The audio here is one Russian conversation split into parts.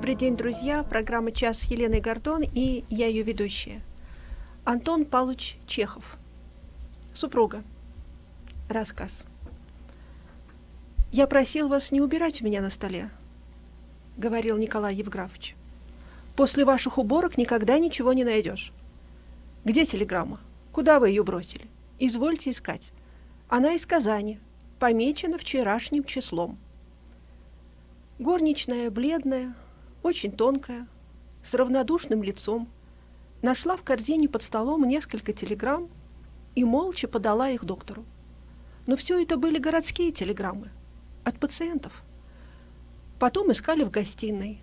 Добрый день, друзья. Программа «Час» с Еленой Гордон и я ее ведущая. Антон Павлович Чехов. Супруга. Рассказ. «Я просил вас не убирать у меня на столе», — говорил Николай Евграфович. «После ваших уборок никогда ничего не найдешь. Где телеграмма? Куда вы ее бросили? Извольте искать. Она из Казани, помечена вчерашним числом». Горничная, бледная, очень тонкая, с равнодушным лицом, нашла в корзине под столом несколько телеграмм и молча подала их доктору. Но все это были городские телеграммы от пациентов. Потом искали в гостиной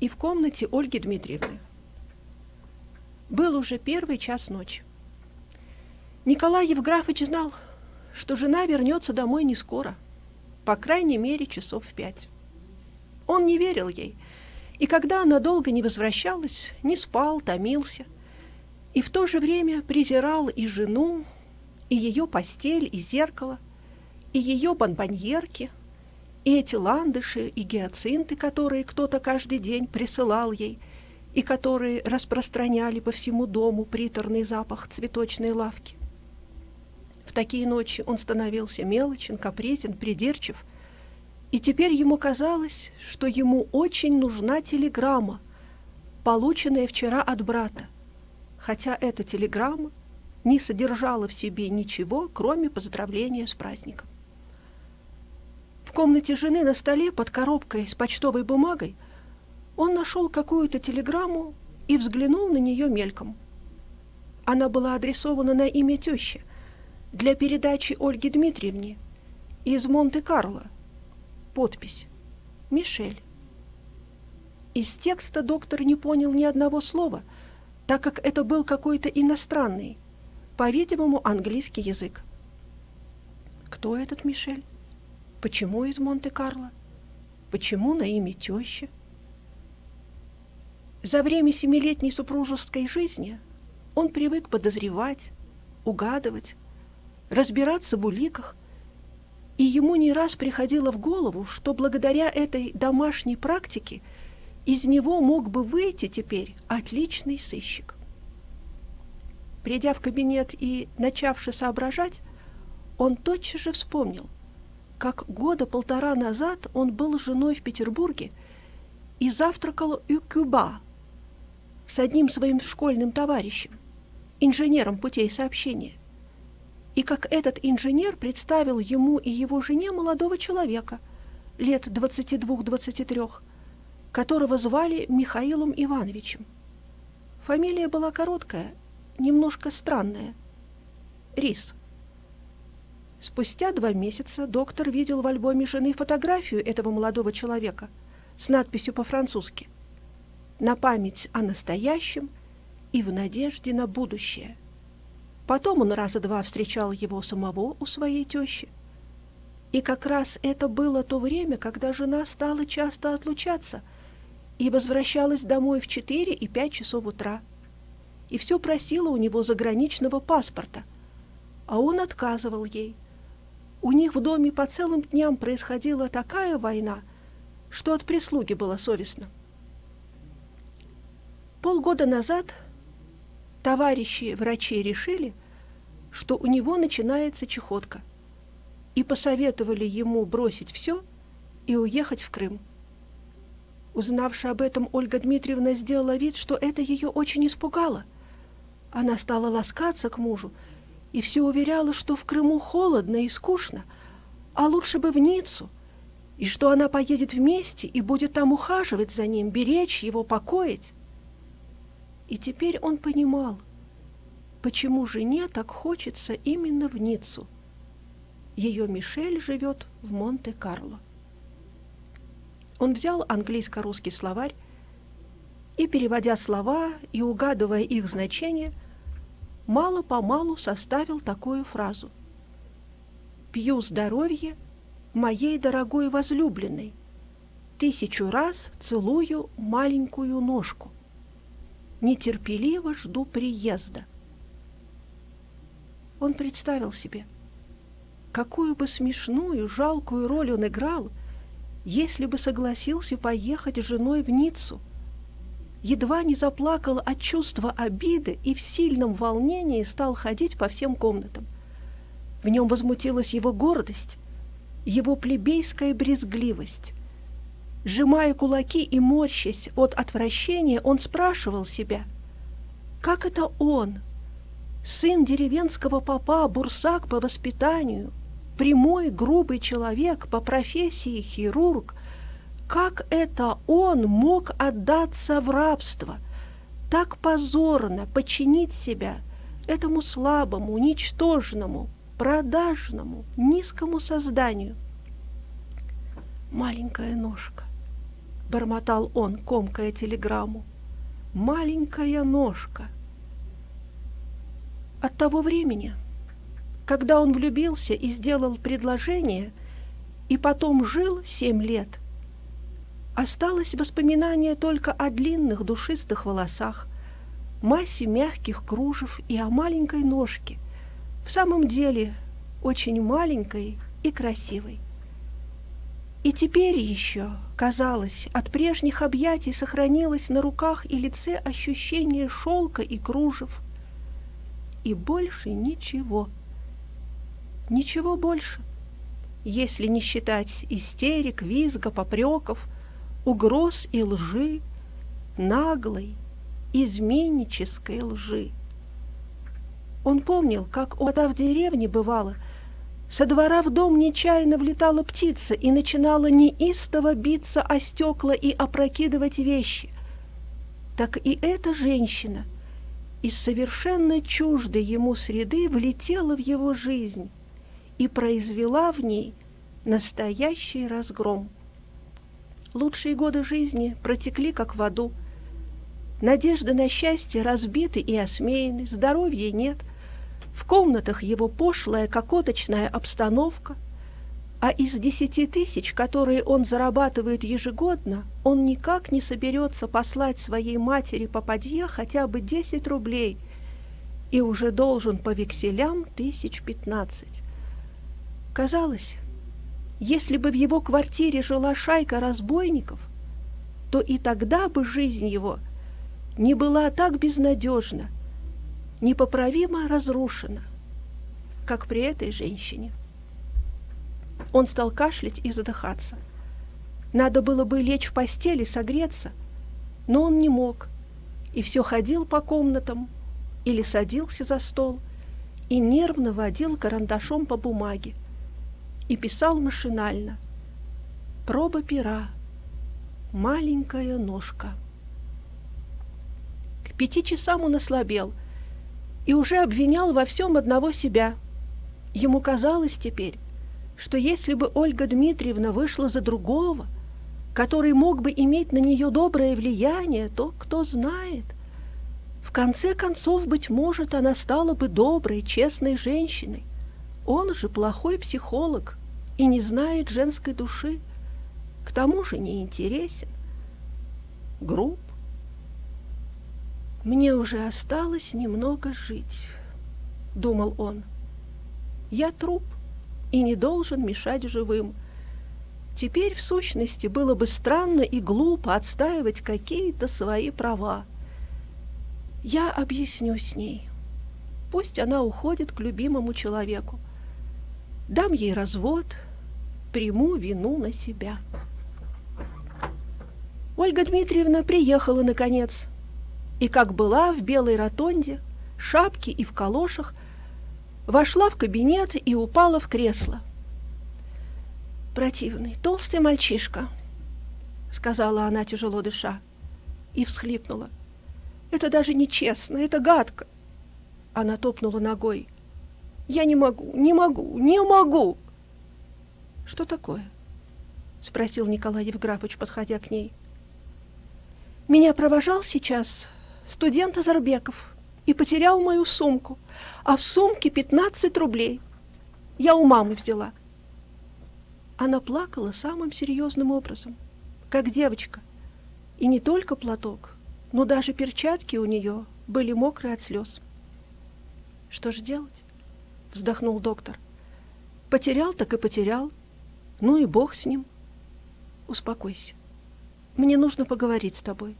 и в комнате Ольги Дмитриевны. Был уже первый час ночи. Николай Евграфович знал, что жена вернется домой не скоро, по крайней мере, часов в пять. Он не верил ей, и когда она долго не возвращалась, не спал, томился, и в то же время презирал и жену, и ее постель, и зеркало, и ее бонбоньерки, и эти ландыши, и гиацинты, которые кто-то каждый день присылал ей, и которые распространяли по всему дому приторный запах цветочной лавки. В такие ночи он становился мелочен, капризен, придирчив – и теперь ему казалось, что ему очень нужна телеграмма, полученная вчера от брата, хотя эта телеграмма не содержала в себе ничего, кроме поздравления с праздником. В комнате жены на столе под коробкой с почтовой бумагой он нашел какую-то телеграмму и взглянул на нее мельком. Она была адресована на имя тещи для передачи Ольге Дмитриевне из Монте-Карло – подпись «Мишель». Из текста доктор не понял ни одного слова, так как это был какой-то иностранный, по-видимому, английский язык. Кто этот Мишель? Почему из Монте-Карло? Почему на имя тещи? За время семилетней супружеской жизни он привык подозревать, угадывать, разбираться в уликах – и ему не раз приходило в голову, что благодаря этой домашней практике из него мог бы выйти теперь отличный сыщик. Придя в кабинет и начавши соображать, он тотчас же вспомнил, как года полтора назад он был женой в Петербурге и завтракал у Кюба с одним своим школьным товарищем, инженером путей сообщения и как этот инженер представил ему и его жене молодого человека, лет 22-23, которого звали Михаилом Ивановичем. Фамилия была короткая, немножко странная. Рис. Спустя два месяца доктор видел в альбоме жены фотографию этого молодого человека с надписью по-французски «На память о настоящем и в надежде на будущее». Потом он раза два встречал его самого у своей тещи. И как раз это было то время, когда жена стала часто отлучаться и возвращалась домой в 4 и 5 часов утра. И все просила у него заграничного паспорта, а он отказывал ей. У них в доме по целым дням происходила такая война, что от прислуги было совестно. Полгода назад товарищи врачи решили, что у него начинается чехотка, и посоветовали ему бросить все и уехать в Крым. Узнавши об этом, Ольга Дмитриевна сделала вид, что это ее очень испугало. Она стала ласкаться к мужу и все уверяла, что в Крыму холодно и скучно, а лучше бы в Ниццу, и что она поедет вместе и будет там ухаживать за ним, беречь его, покоить. И теперь он понимал, почему жене так хочется именно в Ниццу. Ее Мишель живет в Монте-Карло. Он взял английско-русский словарь и, переводя слова и угадывая их значение, мало-помалу составил такую фразу. «Пью здоровье моей дорогой возлюбленной, тысячу раз целую маленькую ножку, нетерпеливо жду приезда». Он представил себе, какую бы смешную, жалкую роль он играл, если бы согласился поехать с женой в Ниццу. Едва не заплакал от чувства обиды и в сильном волнении стал ходить по всем комнатам. В нем возмутилась его гордость, его плебейская брезгливость. Сжимая кулаки и морщась от отвращения, он спрашивал себя, как это он, сын деревенского попа, бурсак по воспитанию, прямой, грубый человек по профессии хирург, как это он мог отдаться в рабство, так позорно подчинить себя этому слабому, ничтожному, продажному, низкому созданию? Маленькая ножка, бормотал он, комкая телеграмму. Маленькая ножка. От того времени, когда он влюбился и сделал предложение, и потом жил семь лет, осталось воспоминание только о длинных душистых волосах, массе мягких кружев и о маленькой ножке, в самом деле очень маленькой и красивой. И теперь еще, казалось, от прежних объятий сохранилось на руках и лице ощущение шелка и кружев. И больше ничего. Ничего больше. Если не считать истерик, визга, попреков, угроз и лжи, наглой, изменнической лжи. Он помнил, как, вода в деревне бывало – со двора в дом нечаянно влетала птица и начинала неистово биться о стекла и опрокидывать вещи. Так и эта женщина из совершенно чуждой ему среды влетела в его жизнь и произвела в ней настоящий разгром. Лучшие годы жизни протекли как в аду. Надежды на счастье разбиты и осмеяны, здоровья нет, в комнатах его пошлая кокоточная обстановка, а из десяти тысяч, которые он зарабатывает ежегодно, он никак не соберется послать своей матери попадье хотя бы десять рублей и уже должен по векселям тысяч пятнадцать. Казалось, если бы в его квартире жила шайка разбойников, то и тогда бы жизнь его не была так безнадежна, непоправимо разрушена, как при этой женщине. Он стал кашлять и задыхаться. Надо было бы лечь в постели, согреться, но он не мог, и все ходил по комнатам или садился за стол и нервно водил карандашом по бумаге и писал машинально. Проба пера, маленькая ножка. К пяти часам он ослабел – и уже обвинял во всем одного себя. Ему казалось теперь, что если бы Ольга Дмитриевна вышла за другого, который мог бы иметь на нее доброе влияние, то кто знает. В конце концов, быть может, она стала бы доброй, честной женщиной. Он же плохой психолог и не знает женской души. К тому же не интересен, груб, «Мне уже осталось немного жить», — думал он. «Я труп и не должен мешать живым. Теперь, в сущности, было бы странно и глупо отстаивать какие-то свои права. Я объясню с ней. Пусть она уходит к любимому человеку. Дам ей развод, приму вину на себя». Ольга Дмитриевна приехала, наконец, — и, как была в белой ротонде, шапке и в калошах, вошла в кабинет и упала в кресло. «Противный, толстый мальчишка», — сказала она, тяжело дыша, и всхлипнула. «Это даже нечестно, это гадко». Она топнула ногой. «Я не могу, не могу, не могу!» «Что такое?» — спросил Николай Евграфович, подходя к ней. «Меня провожал сейчас студент Азарбеков и потерял мою сумку, а в сумке 15 рублей. Я у мамы взяла. Она плакала самым серьезным образом, как девочка. И не только платок, но даже перчатки у нее были мокрые от слез. «Что же делать?» — вздохнул доктор. «Потерял, так и потерял. Ну и бог с ним. успокойся. Мне нужно поговорить с тобой.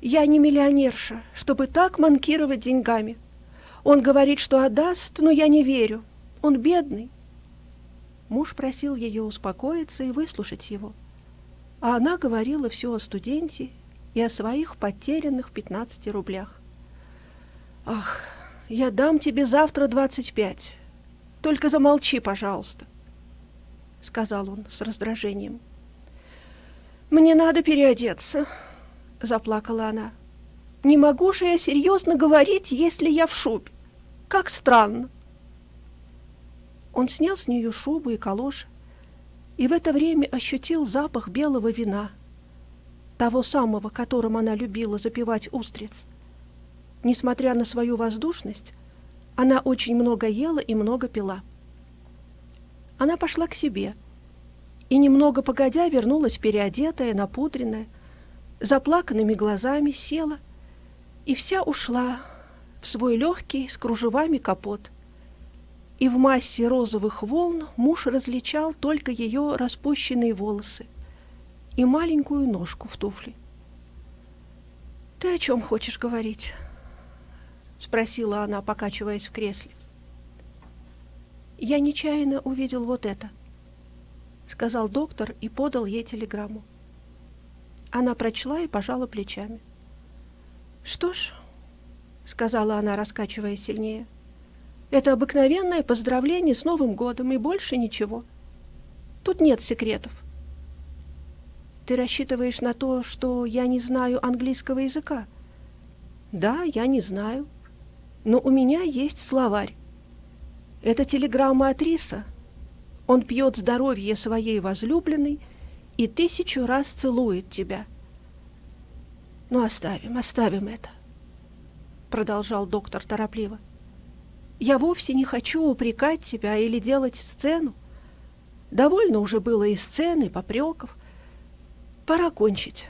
Я не миллионерша, чтобы так манкировать деньгами. Он говорит, что отдаст, но я не верю. Он бедный. Муж просил ее успокоиться и выслушать его. А она говорила все о студенте и о своих потерянных 15 рублях. «Ах, я дам тебе завтра 25. Только замолчи, пожалуйста», — сказал он с раздражением. «Мне надо переодеться», — заплакала она. «Не могу же я серьезно говорить, если я в шубе. Как странно». Он снял с нее шубу и калоши, и в это время ощутил запах белого вина, того самого, которым она любила запивать устриц. Несмотря на свою воздушность, она очень много ела и много пила. Она пошла к себе и, немного погодя, вернулась переодетая, напудренная, заплаканными глазами села и вся ушла в свой легкий с кружевами капот – и в массе розовых волн муж различал только ее распущенные волосы и маленькую ножку в туфле. «Ты о чем хочешь говорить?» — спросила она, покачиваясь в кресле. «Я нечаянно увидел вот это», — сказал доктор и подал ей телеграмму. Она прочла и пожала плечами. «Что ж», — сказала она, раскачивая сильнее, — это обыкновенное поздравление с Новым годом и больше ничего. Тут нет секретов. Ты рассчитываешь на то, что я не знаю английского языка? Да, я не знаю. Но у меня есть словарь. Это телеграмма от Риса. Он пьет здоровье своей возлюбленной и тысячу раз целует тебя. Ну, оставим, оставим это, продолжал доктор торопливо. — я вовсе не хочу упрекать тебя или делать сцену. Довольно уже было и сцены, и попреков. Пора кончить.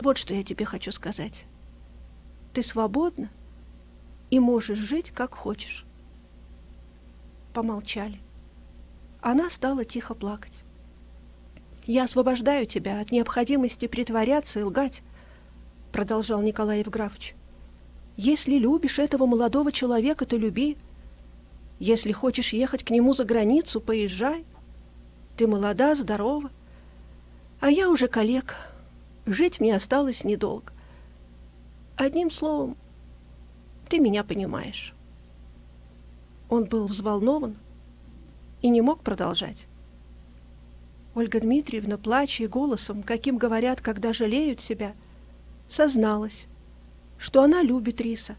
Вот что я тебе хочу сказать. Ты свободна и можешь жить, как хочешь. Помолчали. Она стала тихо плакать. «Я освобождаю тебя от необходимости притворяться и лгать», — продолжал Николай Евграфович. Если любишь этого молодого человека, то люби. Если хочешь ехать к нему за границу, поезжай. Ты молода, здорова. А я уже коллег. Жить мне осталось недолго. Одним словом, ты меня понимаешь. Он был взволнован и не мог продолжать. Ольга Дмитриевна, плача и голосом, каким говорят, когда жалеют себя, созналась, что она любит Риса,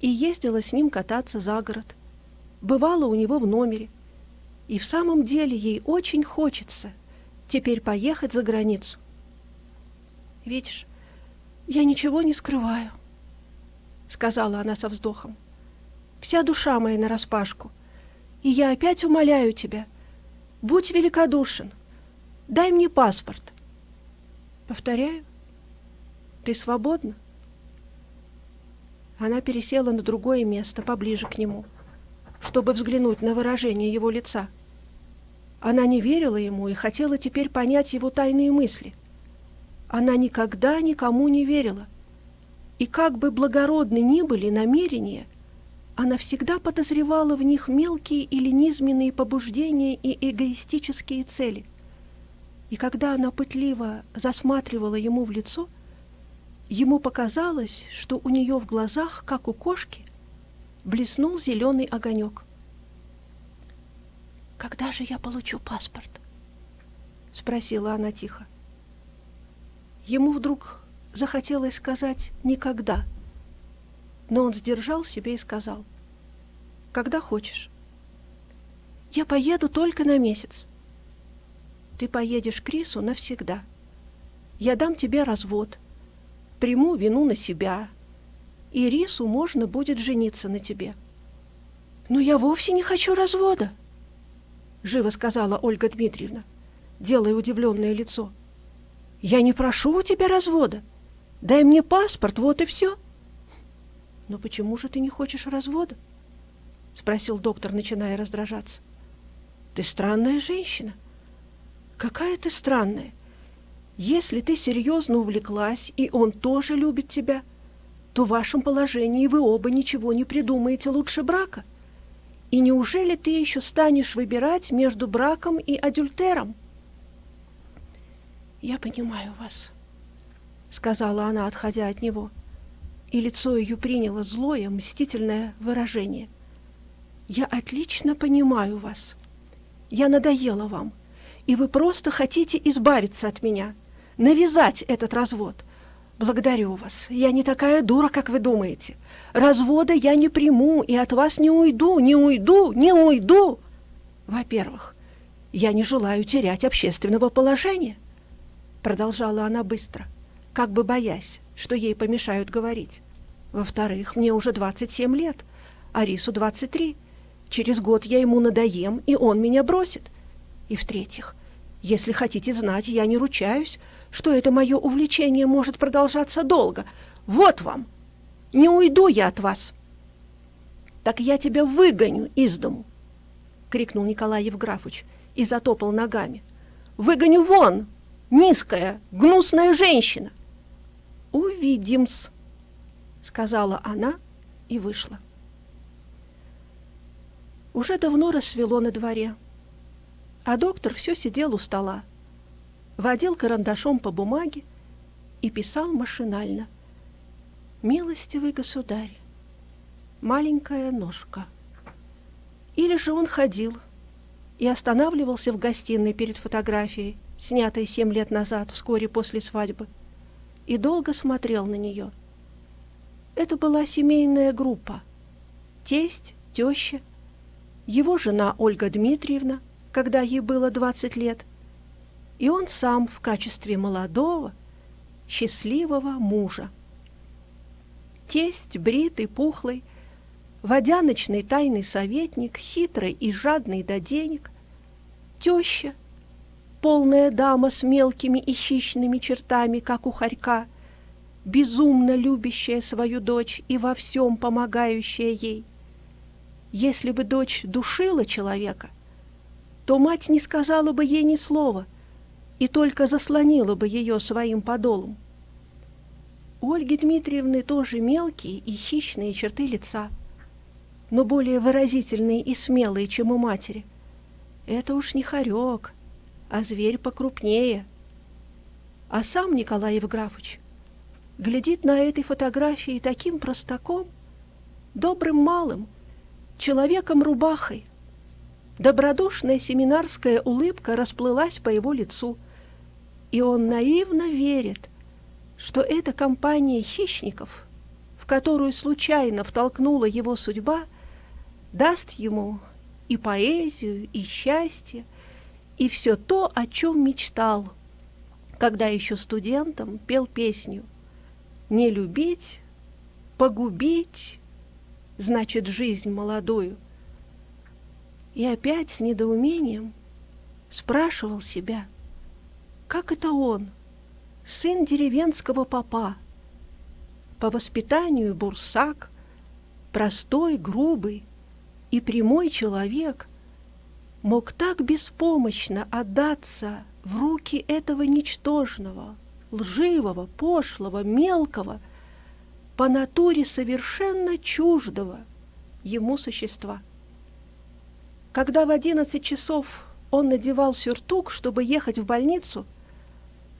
и ездила с ним кататься за город. Бывала у него в номере. И в самом деле ей очень хочется теперь поехать за границу. «Видишь, я ничего не скрываю», — сказала она со вздохом. «Вся душа моя нараспашку, и я опять умоляю тебя, будь великодушен, дай мне паспорт». Повторяю, ты свободна? Она пересела на другое место, поближе к нему, чтобы взглянуть на выражение его лица. Она не верила ему и хотела теперь понять его тайные мысли. Она никогда никому не верила. И как бы благородны ни были намерения, она всегда подозревала в них мелкие или низменные побуждения и эгоистические цели. И когда она пытливо засматривала ему в лицо – Ему показалось, что у нее в глазах, как у кошки, блеснул зеленый огонек. «Когда же я получу паспорт?» — спросила она тихо. Ему вдруг захотелось сказать «никогда», но он сдержал себя и сказал «когда хочешь». «Я поеду только на месяц». «Ты поедешь к Крису навсегда. Я дам тебе развод» приму вину на себя, и Рису можно будет жениться на тебе. «Но я вовсе не хочу развода», — живо сказала Ольга Дмитриевна, делая удивленное лицо. «Я не прошу у тебя развода. Дай мне паспорт, вот и все». «Но почему же ты не хочешь развода?» — спросил доктор, начиная раздражаться. «Ты странная женщина. Какая ты странная. Если ты серьезно увлеклась, и он тоже любит тебя, то в вашем положении вы оба ничего не придумаете лучше брака. И неужели ты еще станешь выбирать между браком и адюльтером? «Я понимаю вас», — сказала она, отходя от него, и лицо ее приняло злое, мстительное выражение. «Я отлично понимаю вас. Я надоела вам, и вы просто хотите избавиться от меня, навязать этот развод. Благодарю вас. Я не такая дура, как вы думаете. Развода я не приму и от вас не уйду, не уйду, не уйду. Во-первых, я не желаю терять общественного положения продолжала она быстро, как бы боясь, что ей помешают говорить. Во-вторых, мне уже 27 лет, а Рису 23. Через год я ему надоем, и он меня бросит. И в-третьих, если хотите знать, я не ручаюсь, что это мое увлечение может продолжаться долго. Вот вам! Не уйду я от вас!» «Так я тебя выгоню из дому!» — крикнул Николай Евграфович и затопал ногами. «Выгоню вон! низкая, гнусная женщина. Увидим-с, сказала она и вышла. Уже давно рассвело на дворе, а доктор все сидел у стола, водил карандашом по бумаге и писал машинально. «Милостивый государь, маленькая ножка». Или же он ходил и останавливался в гостиной перед фотографией, снятая семь лет назад, вскоре после свадьбы, и долго смотрел на нее. Это была семейная группа. Тесть, теща, его жена Ольга Дмитриевна, когда ей было 20 лет, и он сам в качестве молодого, счастливого мужа. Тесть, бритый, пухлый, водяночный тайный советник, хитрый и жадный до денег, теща, полная дама с мелкими и хищными чертами, как у хорька, безумно любящая свою дочь и во всем помогающая ей. Если бы дочь душила человека, то мать не сказала бы ей ни слова и только заслонила бы ее своим подолом. У Ольги Дмитриевны тоже мелкие и хищные черты лица, но более выразительные и смелые, чем у матери. Это уж не хорек, а зверь покрупнее. А сам Николай Евграфович глядит на этой фотографии таким простаком, добрым малым, человеком-рубахой. Добродушная семинарская улыбка расплылась по его лицу, и он наивно верит, что эта компания хищников, в которую случайно втолкнула его судьба, даст ему и поэзию, и счастье, и все то, о чем мечтал, когда еще студентом пел песню «Не любить, погубить, значит, жизнь молодую». И опять с недоумением спрашивал себя, как это он, сын деревенского папа, по воспитанию бурсак, простой, грубый и прямой человек, мог так беспомощно отдаться в руки этого ничтожного, лживого, пошлого, мелкого, по натуре совершенно чуждого ему существа. Когда в одиннадцать часов он надевал сюртук, чтобы ехать в больницу,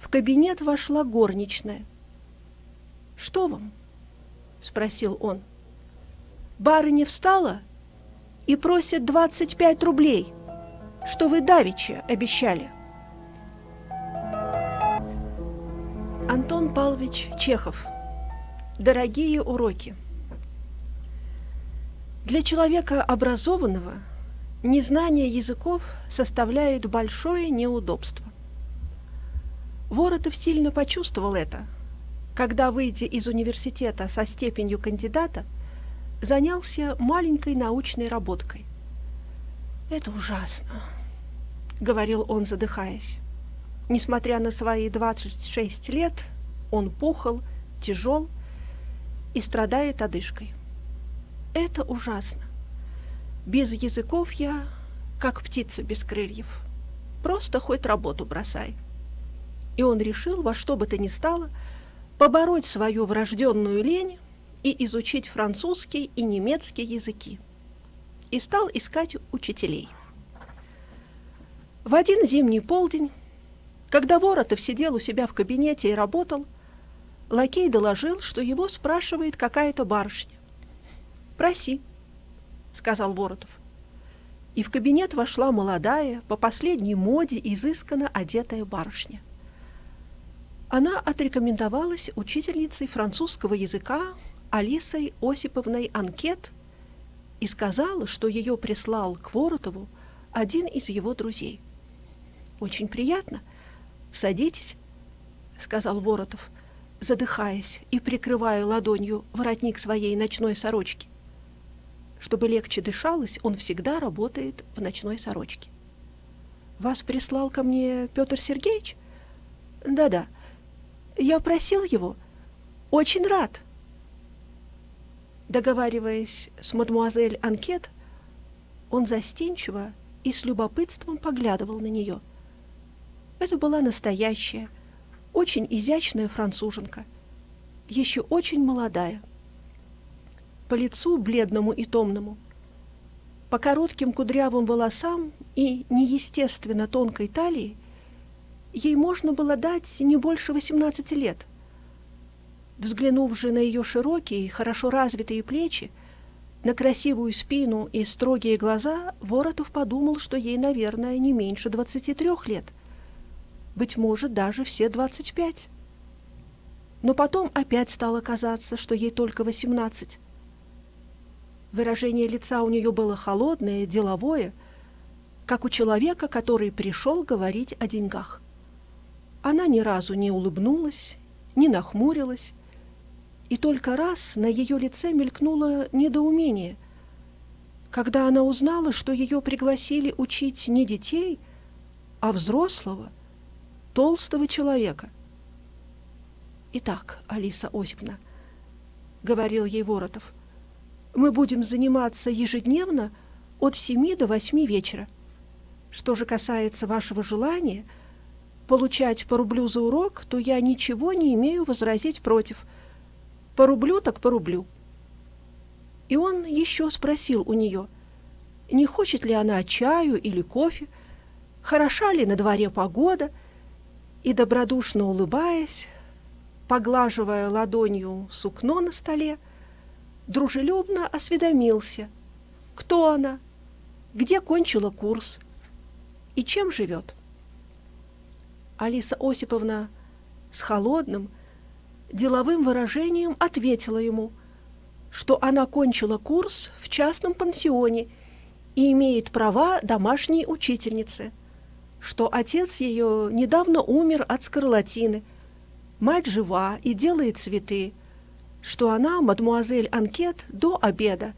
в кабинет вошла горничная. «Что вам?» — спросил он. «Барыня встала и просит двадцать пять рублей» что вы давеча обещали. Антон Павлович Чехов. Дорогие уроки. Для человека образованного незнание языков составляет большое неудобство. Воротов сильно почувствовал это, когда, выйдя из университета со степенью кандидата, занялся маленькой научной работкой. Это ужасно, говорил он, задыхаясь. Несмотря на свои 26 лет, он пухол, тяжел и страдает одышкой. Это ужасно. Без языков я, как птица без крыльев. просто хоть работу бросай. И он решил во что бы то ни стало побороть свою врожденную лень и изучить французский и немецкий языки. И стал искать учителей. В один зимний полдень, когда Воротов сидел у себя в кабинете и работал, лакей доложил, что его спрашивает какая-то барышня. «Проси», — сказал Воротов. И в кабинет вошла молодая, по последней моде изысканно одетая барышня. Она отрекомендовалась учительницей французского языка Алисой Осиповной Анкет и сказала, что ее прислал к Воротову один из его друзей. «Очень приятно. Садитесь», — сказал Воротов, задыхаясь и прикрывая ладонью воротник своей ночной сорочки. Чтобы легче дышалось, он всегда работает в ночной сорочке. «Вас прислал ко мне Петр Сергеевич?» «Да-да. Я просил его. Очень рад». Договариваясь с мадмуазель Анкет, он застенчиво и с любопытством поглядывал на нее. Это была настоящая, очень изящная француженка, еще очень молодая по лицу бледному и томному, по коротким кудрявым волосам и неестественно тонкой талии ей можно было дать не больше 18 лет. Взглянув же на ее широкие, хорошо развитые плечи, на красивую спину и строгие глаза, Воротов подумал, что ей, наверное, не меньше 23 лет. Быть может, даже все 25. Но потом опять стало казаться, что ей только 18. Выражение лица у нее было холодное, деловое, как у человека, который пришел говорить о деньгах. Она ни разу не улыбнулась, не нахмурилась, и только раз на ее лице мелькнуло недоумение, когда она узнала, что ее пригласили учить не детей, а взрослого, толстого человека. «Итак, Алиса Осиповна», — говорил ей Воротов, — мы будем заниматься ежедневно от 7 до 8 вечера. Что же касается вашего желания получать по рублю за урок, то я ничего не имею возразить против. По рублю так по рублю. И он еще спросил у нее, не хочет ли она чаю или кофе, хороша ли на дворе погода, и, добродушно улыбаясь, поглаживая ладонью сукно на столе, дружелюбно осведомился, кто она, где кончила курс и чем живет. Алиса Осиповна с холодным, деловым выражением ответила ему, что она кончила курс в частном пансионе и имеет права домашней учительницы, что отец ее недавно умер от скарлатины, мать жива и делает цветы, что она, мадмуазель Анкет, до обеда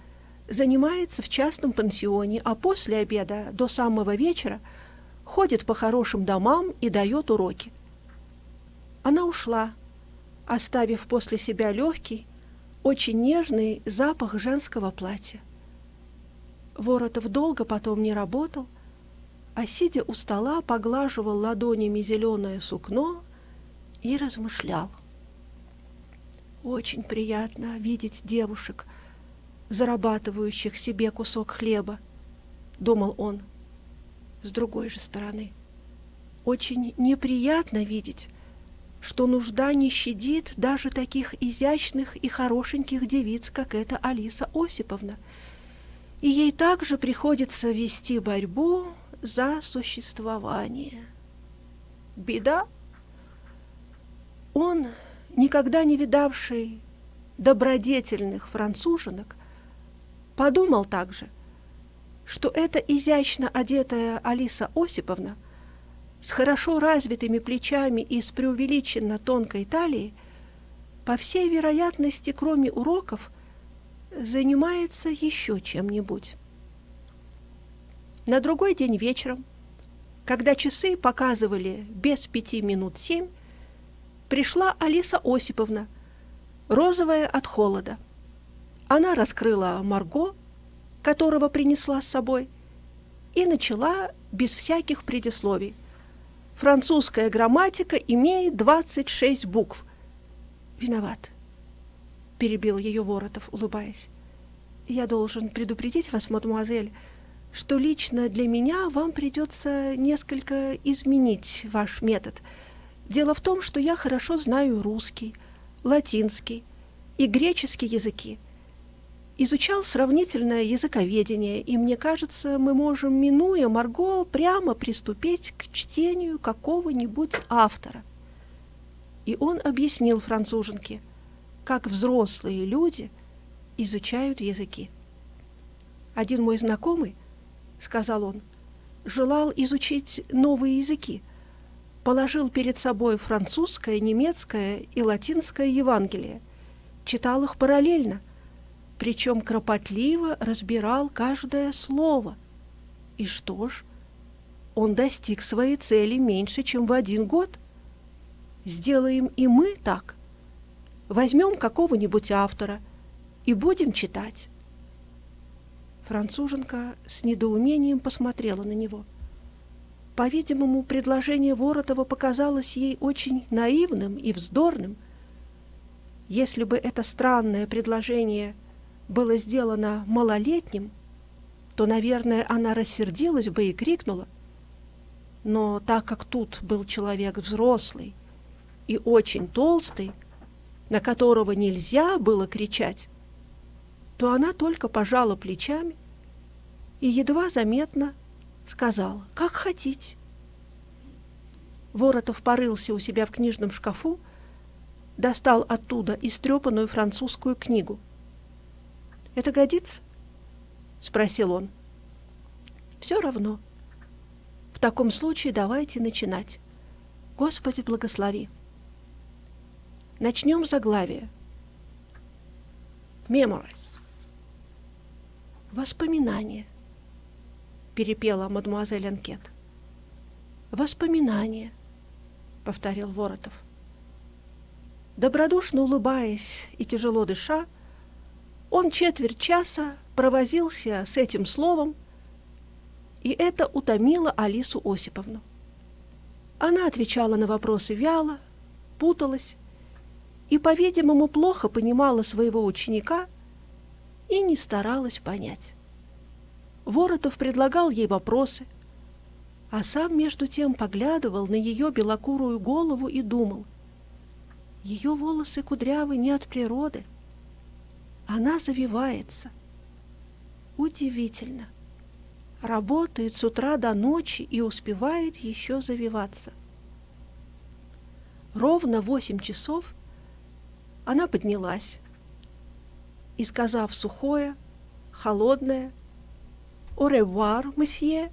занимается в частном пансионе, а после обеда до самого вечера ходит по хорошим домам и дает уроки. Она ушла, оставив после себя легкий, очень нежный запах женского платья. Воротов долго потом не работал, а, сидя у стола, поглаживал ладонями зеленое сукно и размышлял. Очень приятно видеть девушек, зарабатывающих себе кусок хлеба, думал он. С другой же стороны, очень неприятно видеть, что нужда не щадит даже таких изящных и хорошеньких девиц, как эта Алиса Осиповна, и ей также приходится вести борьбу за существование. Беда. Он никогда не видавший добродетельных француженок, подумал также, что эта изящно одетая Алиса Осиповна с хорошо развитыми плечами и с преувеличенно тонкой талией, по всей вероятности, кроме уроков, занимается еще чем-нибудь. На другой день вечером, когда часы показывали без пяти минут семь, пришла Алиса Осиповна, розовая от холода. Она раскрыла Марго, которого принесла с собой, и начала без всяких предисловий. Французская грамматика имеет 26 букв. Виноват, перебил ее Воротов, улыбаясь. Я должен предупредить вас, мадемуазель, что лично для меня вам придется несколько изменить ваш метод. Дело в том, что я хорошо знаю русский, латинский и греческий языки. Изучал сравнительное языковедение, и мне кажется, мы можем, минуя Марго, прямо приступить к чтению какого-нибудь автора. И он объяснил француженке, как взрослые люди изучают языки. Один мой знакомый, сказал он, желал изучить новые языки, положил перед собой французское, немецкое и латинское Евангелие, читал их параллельно, причем кропотливо разбирал каждое слово. И что ж, он достиг своей цели меньше, чем в один год. Сделаем и мы так. Возьмем какого-нибудь автора и будем читать. Француженка с недоумением посмотрела на него. По-видимому, предложение Воротова показалось ей очень наивным и вздорным. Если бы это странное предложение было сделано малолетним, то, наверное, она рассердилась бы и крикнула. Но так как тут был человек взрослый и очень толстый, на которого нельзя было кричать, то она только пожала плечами и едва заметно сказала «Как хотите». Воротов порылся у себя в книжном шкафу, достал оттуда истрепанную французскую книгу. «Это годится?» — спросил он. «Все равно. В таком случае давайте начинать. Господи, благослови!» Начнем заглавие. Memories. Воспоминания перепела мадемуазель Анкет. Воспоминания, повторил Воротов. Добродушно улыбаясь и тяжело дыша, он четверть часа провозился с этим словом, и это утомило Алису Осиповну. Она отвечала на вопросы вяло, путалась и, по-видимому, плохо понимала своего ученика и не старалась понять. Воротов предлагал ей вопросы, а сам между тем поглядывал на ее белокурую голову и думал. Ее волосы кудрявы не от природы. Она завивается. Удивительно. Работает с утра до ночи и успевает еще завиваться. Ровно восемь часов она поднялась и, сказав сухое, холодное, «Au revoir, месье!»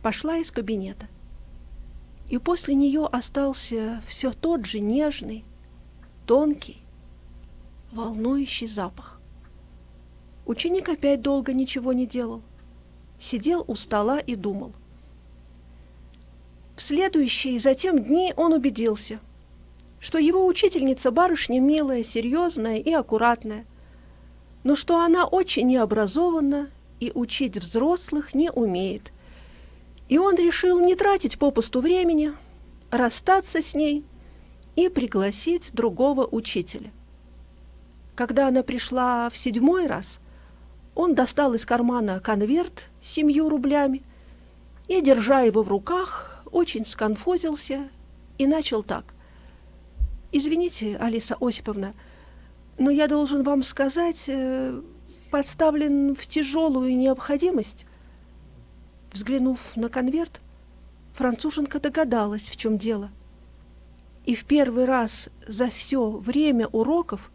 пошла из кабинета. И после нее остался все тот же нежный, тонкий, волнующий запах. Ученик опять долго ничего не делал. Сидел у стола и думал. В следующие затем дни он убедился, что его учительница барышня милая, серьезная и аккуратная, но что она очень необразованна и учить взрослых не умеет. И он решил не тратить попусту времени, расстаться с ней и пригласить другого учителя. Когда она пришла в седьмой раз, он достал из кармана конверт с семью рублями и, держа его в руках, очень сконфузился и начал так. «Извините, Алиса Осиповна, но я должен вам сказать, э, поставлен в тяжелую необходимость. Взглянув на конверт, француженка догадалась, в чем дело. И в первый раз за все время уроков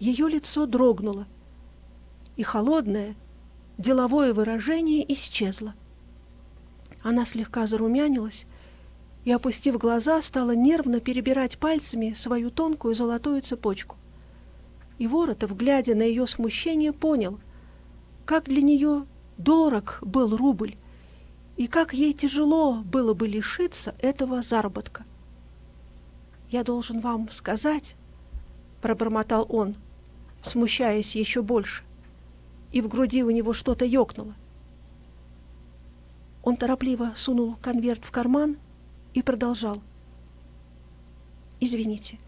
ее лицо дрогнуло, и холодное, деловое выражение исчезло. Она слегка зарумянилась и, опустив глаза, стала нервно перебирать пальцами свою тонкую золотую цепочку. И Воротов, глядя на ее смущение, понял, как для нее дорог был рубль, и как ей тяжело было бы лишиться этого заработка. «Я должен вам сказать», — пробормотал он, смущаясь еще больше, и в груди у него что-то ёкнуло. Он торопливо сунул конверт в карман и продолжал. «Извините,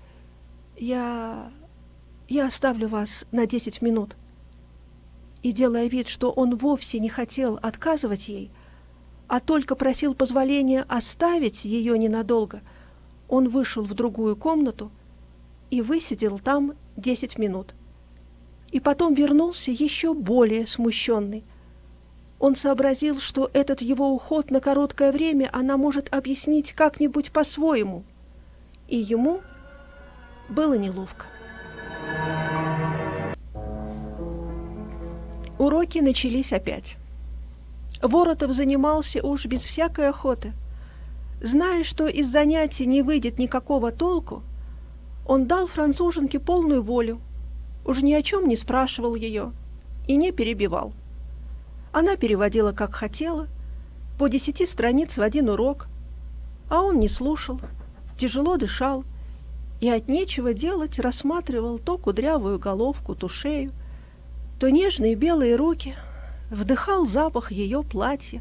я... я оставлю вас на десять минут». И, делая вид, что он вовсе не хотел отказывать ей, а только просил позволения оставить ее ненадолго, он вышел в другую комнату и высидел там десять минут. И потом вернулся еще более смущенный. Он сообразил, что этот его уход на короткое время она может объяснить как-нибудь по-своему. И ему было неловко. Уроки начались опять. Воротов занимался уж без всякой охоты. Зная, что из занятий не выйдет никакого толку, он дал француженке полную волю, уж ни о чем не спрашивал ее и не перебивал. Она переводила, как хотела, по десяти страниц в один урок, а он не слушал, тяжело дышал и от нечего делать рассматривал то кудрявую головку, то шею, то нежные белые руки, вдыхал запах ее платья.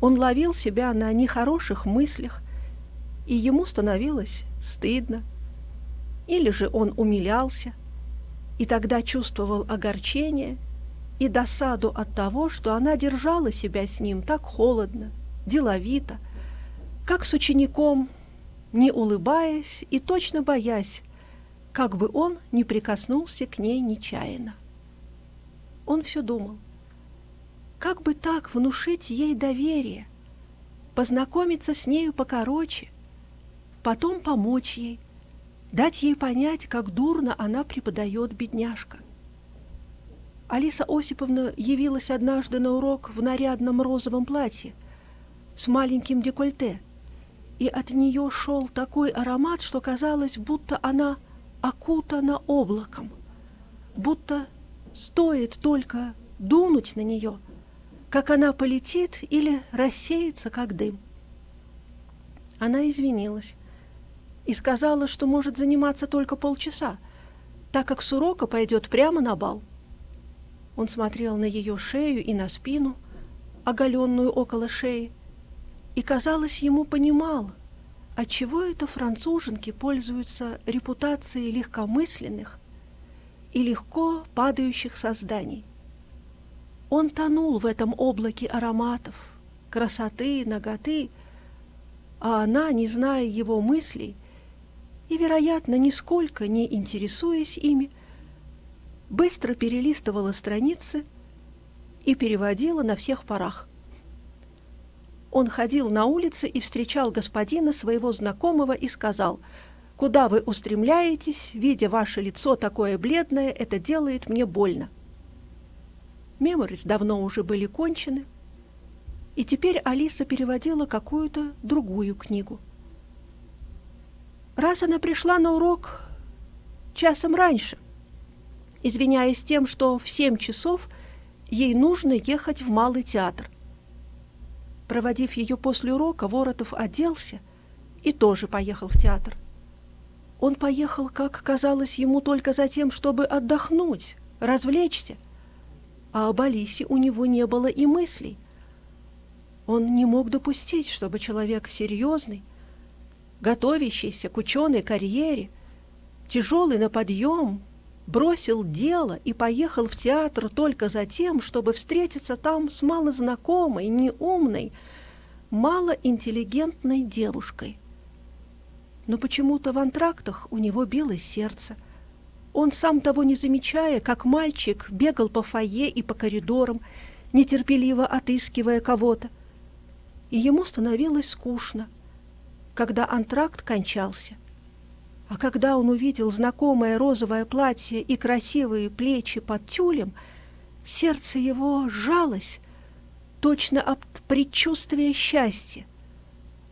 Он ловил себя на нехороших мыслях, и ему становилось стыдно. Или же он умилялся, и тогда чувствовал огорчение и досаду от того, что она держала себя с ним так холодно, деловито, как с учеником, не улыбаясь и точно боясь, как бы он не прикоснулся к ней нечаянно. Он все думал, как бы так внушить ей доверие, познакомиться с нею покороче, потом помочь ей, дать ей понять, как дурно она преподает бедняжка. Алиса Осиповна явилась однажды на урок в нарядном розовом платье с маленьким декольте, и от нее шел такой аромат, что казалось, будто она окутана облаком, будто стоит только дунуть на нее, как она полетит или рассеется, как дым. Она извинилась и сказала, что может заниматься только полчаса, так как с урока пойдет прямо на бал. Он смотрел на ее шею и на спину, оголенную около шеи, и, казалось, ему понимал, отчего это француженки пользуются репутацией легкомысленных и легко падающих созданий. Он тонул в этом облаке ароматов, красоты, ноготы, а она, не зная его мыслей, и, вероятно, нисколько не интересуясь ими, быстро перелистывала страницы и переводила на всех парах. Он ходил на улице и встречал господина своего знакомого и сказал, «Куда вы устремляетесь, видя ваше лицо такое бледное, это делает мне больно». Меморис давно уже были кончены, и теперь Алиса переводила какую-то другую книгу – Раз она пришла на урок часом раньше, извиняясь тем, что в семь часов ей нужно ехать в Малый театр. Проводив ее после урока, Воротов оделся и тоже поехал в театр. Он поехал, как казалось ему, только за тем, чтобы отдохнуть, развлечься, а об Алисе у него не было и мыслей. Он не мог допустить, чтобы человек серьезный, готовящийся к ученой карьере, тяжелый на подъем, бросил дело и поехал в театр только за тем, чтобы встретиться там с малознакомой, неумной, малоинтеллигентной девушкой. Но почему-то в антрактах у него билось сердце. Он, сам того не замечая, как мальчик, бегал по фойе и по коридорам, нетерпеливо отыскивая кого-то. И ему становилось скучно — когда антракт кончался. А когда он увидел знакомое розовое платье и красивые плечи под тюлем, сердце его сжалось, точно от предчувствия счастья.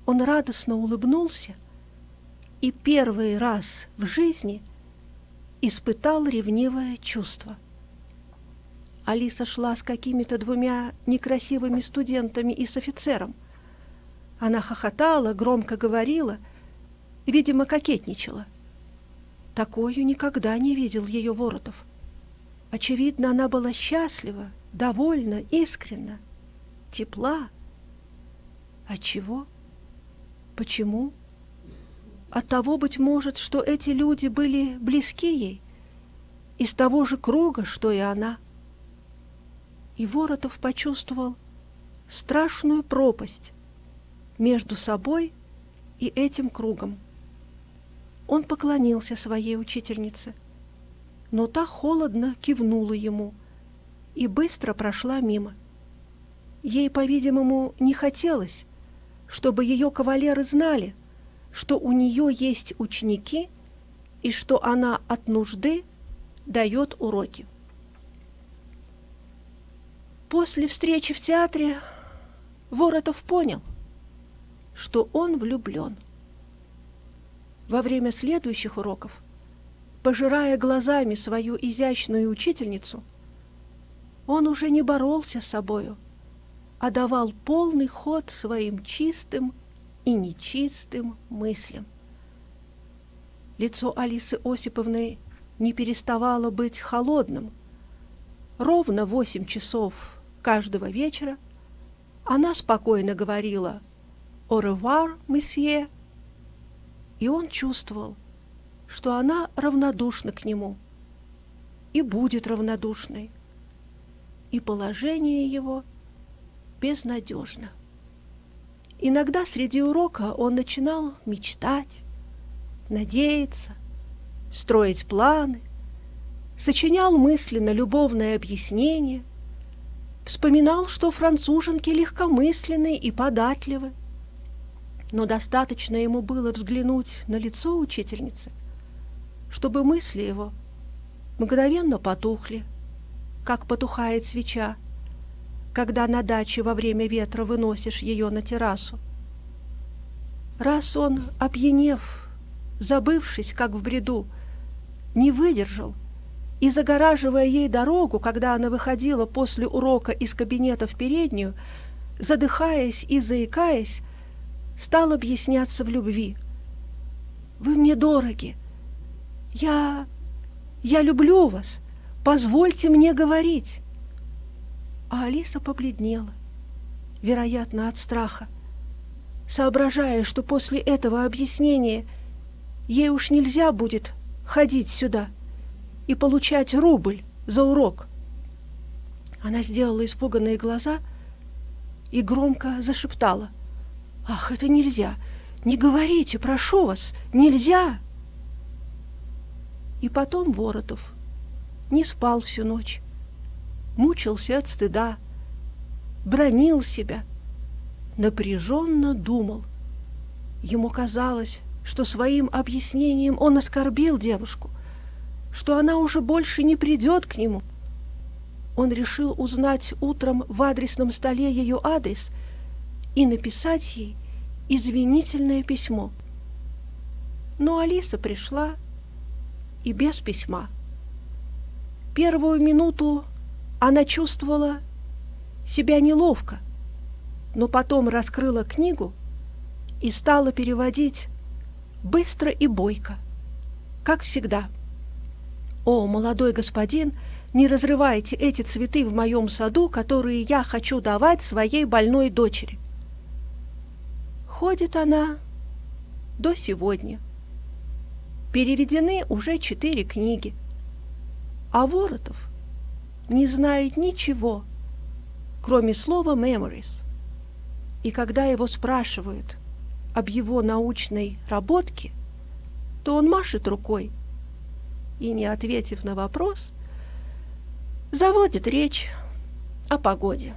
Он радостно улыбнулся и первый раз в жизни испытал ревнивое чувство. Алиса шла с какими-то двумя некрасивыми студентами и с офицером – она хохотала, громко говорила, видимо, кокетничала. Такую никогда не видел ее Воротов. Очевидно, она была счастлива, довольна, искренна, тепла, От чего? Почему? От того, быть может, что эти люди были близки ей, из того же круга, что и она. И Воротов почувствовал страшную пропасть между собой и этим кругом. Он поклонился своей учительнице, но та холодно кивнула ему и быстро прошла мимо. Ей, по-видимому, не хотелось, чтобы ее кавалеры знали, что у нее есть ученики и что она от нужды дает уроки. После встречи в театре Воротов понял, что он влюблен. Во время следующих уроков, пожирая глазами свою изящную учительницу, он уже не боролся с собою, а давал полный ход своим чистым и нечистым мыслям. Лицо Алисы Осиповны не переставало быть холодным. Ровно восемь часов каждого вечера она спокойно говорила «Au revoir, месье», и он чувствовал, что она равнодушна к нему и будет равнодушной, и положение его безнадежно. Иногда среди урока он начинал мечтать, надеяться, строить планы, сочинял мысленно любовное объяснение, вспоминал, что француженки легкомысленны и податливы. Но достаточно ему было взглянуть на лицо учительницы, чтобы мысли его мгновенно потухли, как потухает свеча, когда на даче во время ветра выносишь ее на террасу. Раз он, опьянев, забывшись, как в бреду, не выдержал и, загораживая ей дорогу, когда она выходила после урока из кабинета в переднюю, задыхаясь и заикаясь, стал объясняться в любви. «Вы мне дороги. Я... я люблю вас. Позвольте мне говорить». А Алиса побледнела, вероятно, от страха, соображая, что после этого объяснения ей уж нельзя будет ходить сюда и получать рубль за урок. Она сделала испуганные глаза и громко зашептала. «Ах, это нельзя! Не говорите, прошу вас, нельзя!» И потом Воротов не спал всю ночь мучился от стыда, бронил себя, напряженно думал. Ему казалось, что своим объяснением он оскорбил девушку, что она уже больше не придет к нему. Он решил узнать утром в адресном столе ее адрес и написать ей извинительное письмо. Но Алиса пришла и без письма. Первую минуту она чувствовала себя неловко, но потом раскрыла книгу и стала переводить быстро и бойко, как всегда. «О, молодой господин, не разрывайте эти цветы в моем саду, которые я хочу давать своей больной дочери». Ходит она до сегодня. Переведены уже четыре книги. А Воротов не знает ничего, кроме слова «memories». И когда его спрашивают об его научной работке, то он машет рукой и, не ответив на вопрос, заводит речь о погоде.